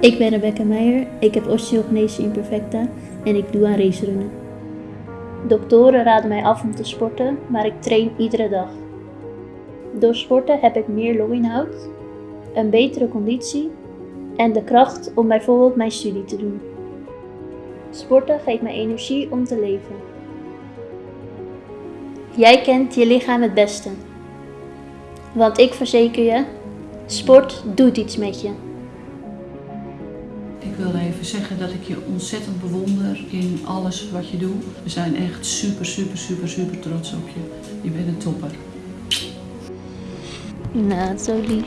Ik ben Rebecca Meijer, ik heb osteogenesis imperfecta en ik doe aan racerunnen. Doktoren raden mij af om te sporten, maar ik train iedere dag. Door sporten heb ik meer longinhoud, een betere conditie en de kracht om bijvoorbeeld mijn studie te doen. Sporten geeft mij energie om te leven. Jij kent je lichaam het beste. Want ik verzeker je, sport doet iets met je. Ik wilde even zeggen dat ik je ontzettend bewonder in alles wat je doet. We zijn echt super, super, super, super trots op je. Je bent een topper. Nou, zo lief.